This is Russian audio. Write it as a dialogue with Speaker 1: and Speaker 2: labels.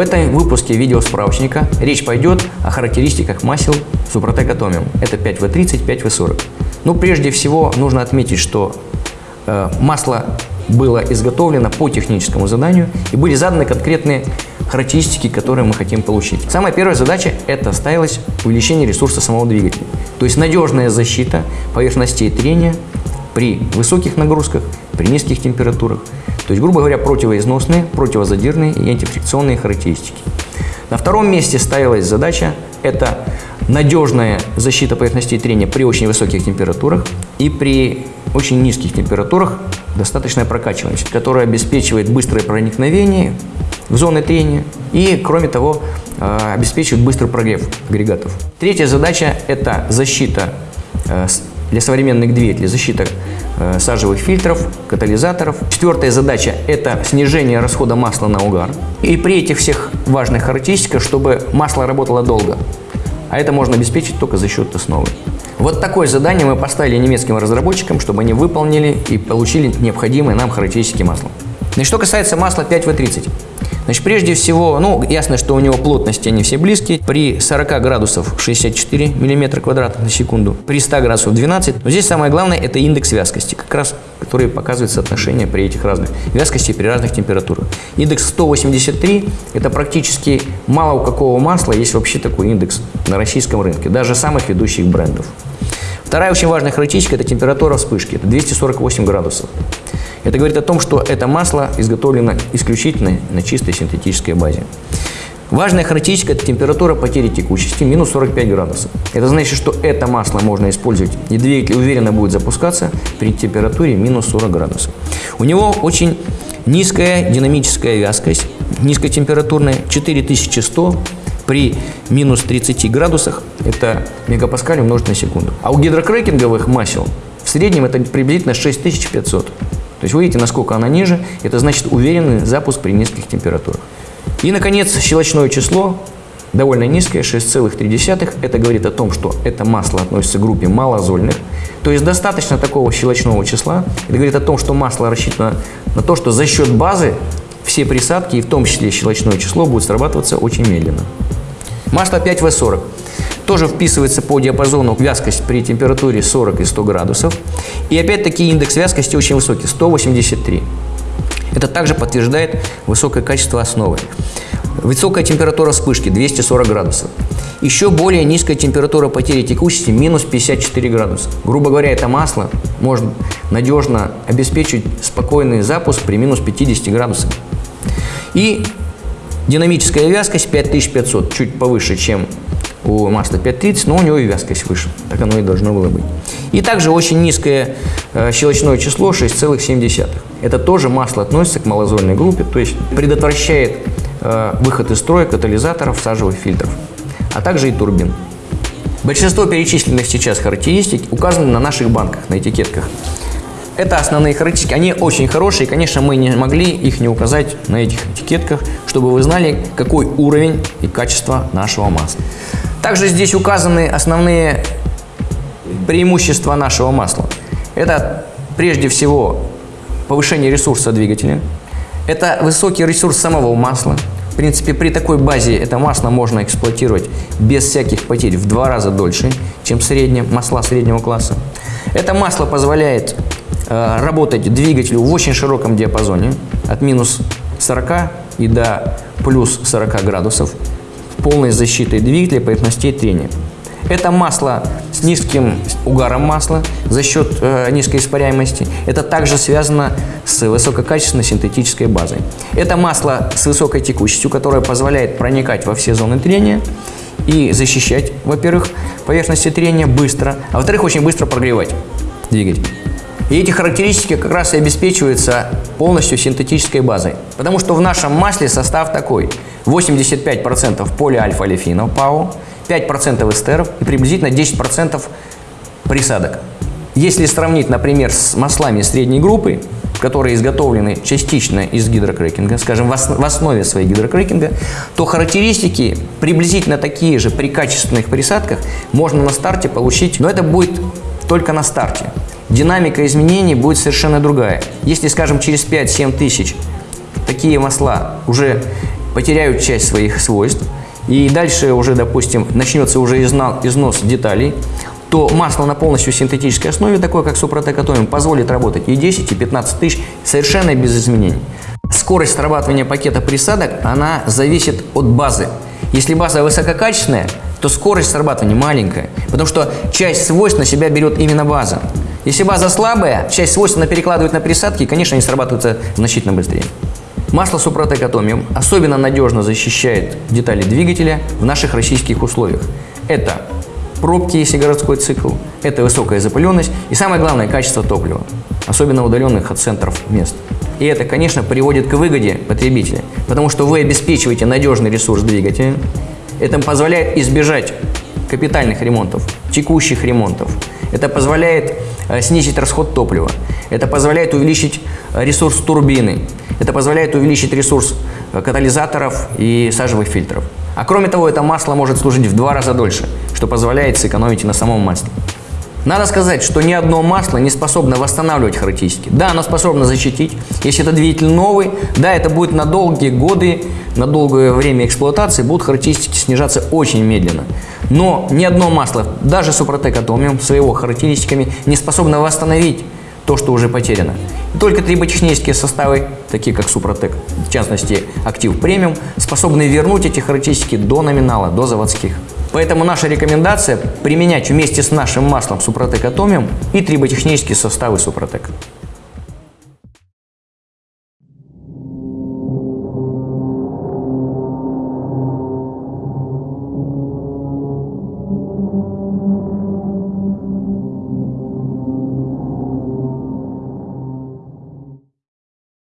Speaker 1: этом выпуске видеосправочника речь пойдет о характеристиках масел Супротек Atomium. Это 5В30, 5В40. Ну, прежде всего, нужно отметить, что э, масло было изготовлено по техническому заданию и были заданы конкретные характеристики, которые мы хотим получить. Самая первая задача – это ставилось увеличение ресурса самого двигателя. То есть надежная защита поверхностей трения при высоких нагрузках, при низких температурах. То есть, грубо говоря, противоизносные, противозадирные и антифрикционные характеристики. На втором месте ставилась задача – это надежная защита поверхностей трения при очень высоких температурах и при очень низких температурах достаточная прокачиваемость, которая обеспечивает быстрое проникновение в зоны трения и, кроме того, э, обеспечивает быстрый прогрев агрегатов. Третья задача – это защита э, для современных двигателей, защита сажевых фильтров, катализаторов. Четвертая задача – это снижение расхода масла на угар. И при этих всех важных характеристиках, чтобы масло работало долго. А это можно обеспечить только за счет основы. Вот такое задание мы поставили немецким разработчикам, чтобы они выполнили и получили необходимые нам характеристики масла. И что касается масла 5В30. Значит, прежде всего, ну, ясно, что у него плотности они все близкие. При 40 градусов 64 мм квадратных на секунду, при 100 градусов 12. Но здесь самое главное – это индекс вязкости, как раз который показывает соотношение при этих разных вязкости при разных температурах. Индекс 183 – это практически мало у какого масла есть вообще такой индекс на российском рынке, даже самых ведущих брендов. Вторая очень важная характеристика – это температура вспышки, это 248 градусов. Это говорит о том, что это масло изготовлено исключительно на чистой синтетической базе. Важная характеристика – это температура потери текучести, минус 45 градусов. Это значит, что это масло можно использовать, и двигатель уверенно будет запускаться при температуре минус 40 градусов. У него очень низкая динамическая вязкость, низкотемпературная, 4100 при минус 30 градусах, это мегапаскаль умножить на секунду. А у гидрокрекинговых масел в среднем это приблизительно 6500. То есть вы видите, насколько она ниже, это значит уверенный запуск при низких температурах. И, наконец, щелочное число довольно низкое, 6,3. Это говорит о том, что это масло относится к группе малозольных. То есть достаточно такого щелочного числа. Это говорит о том, что масло рассчитано на то, что за счет базы все присадки, и в том числе щелочное число, будут срабатываться очень медленно. Масло 5В40 тоже вписывается по диапазону вязкость при температуре 40 и 100 градусов. И опять-таки индекс вязкости очень высокий, 183. Это также подтверждает высокое качество основы. Высокая температура вспышки 240 градусов. Еще более низкая температура потери текучести минус 54 градуса. Грубо говоря, это масло может надежно обеспечить спокойный запуск при минус 50 градусах. И Динамическая вязкость 5500, чуть повыше, чем у масла 530, но у него и вязкость выше. Так оно и должно было быть. И также очень низкое э, щелочное число 6,7. Это тоже масло относится к малозольной группе, то есть предотвращает э, выход из строя катализаторов, сажевых фильтров, а также и турбин. Большинство перечисленных сейчас характеристик указаны на наших банках, на этикетках. Это основные характеристики. Они очень хорошие. Конечно, мы не могли их не указать на этих этикетках, чтобы вы знали, какой уровень и качество нашего масла. Также здесь указаны основные преимущества нашего масла. Это прежде всего повышение ресурса двигателя. Это высокий ресурс самого масла. В принципе, при такой базе это масло можно эксплуатировать без всяких потерь в два раза дольше, чем среднее, масла среднего класса. Это масло позволяет работать двигателю в очень широком диапазоне, от минус 40 и до плюс 40 градусов, полной защитой двигателя поверхностей трения. Это масло с низким угаром масла за счет э, низкой испаряемости. Это также связано с высококачественной синтетической базой. Это масло с высокой текучестью, которое позволяет проникать во все зоны трения и защищать, во-первых, поверхности трения быстро, а во-вторых, очень быстро прогревать двигатель. И эти характеристики как раз и обеспечиваются полностью синтетической базой. Потому что в нашем масле состав такой. 85% полиальфа-олефинов ПАО, 5% эстеров и приблизительно 10% присадок. Если сравнить, например, с маслами средней группы, которые изготовлены частично из гидрокрекинга, скажем, в основе своей гидрокрекинга, то характеристики приблизительно такие же при качественных присадках можно на старте получить, но это будет только на старте динамика изменений будет совершенно другая. Если, скажем, через 5-7 тысяч такие масла уже потеряют часть своих свойств, и дальше уже, допустим, начнется уже износ деталей, то масло на полностью синтетической основе, такое как Супротек Атомиум, позволит работать и 10, и 15 тысяч совершенно без изменений. Скорость срабатывания пакета присадок, она зависит от базы. Если база высококачественная, то скорость срабатывания маленькая, потому что часть свойств на себя берет именно база. Если база слабая, часть свойств она перекладывает на присадки, и, конечно, они срабатываются значительно быстрее. Масло Супротек Атомиум особенно надежно защищает детали двигателя в наших российских условиях. Это пробки, если городской цикл, это высокая запыленность и самое главное – качество топлива, особенно удаленных от центров мест. И это, конечно, приводит к выгоде потребителя, потому что вы обеспечиваете надежный ресурс двигателя, это позволяет избежать капитальных ремонтов, текущих ремонтов. Это позволяет э, снизить расход топлива. Это позволяет увеличить э, ресурс турбины. Это позволяет увеличить ресурс э, катализаторов и сажевых фильтров. А кроме того, это масло может служить в два раза дольше, что позволяет сэкономить и на самом масле. Надо сказать, что ни одно масло не способно восстанавливать характеристики. Да, оно способно защитить. Если это двигатель новый, да, это будет на долгие годы, на долгое время эксплуатации будут характеристики снижаться очень медленно. Но ни одно масло, даже Супротек Атомиум с его характеристиками, не способно восстановить то, что уже потеряно. И только триботехнические составы, такие как Супротек, в частности Актив Премиум, способны вернуть эти характеристики до номинала, до заводских. Поэтому наша рекомендация применять вместе с нашим маслом Супротек Атомиум и триботехнические составы Супротек.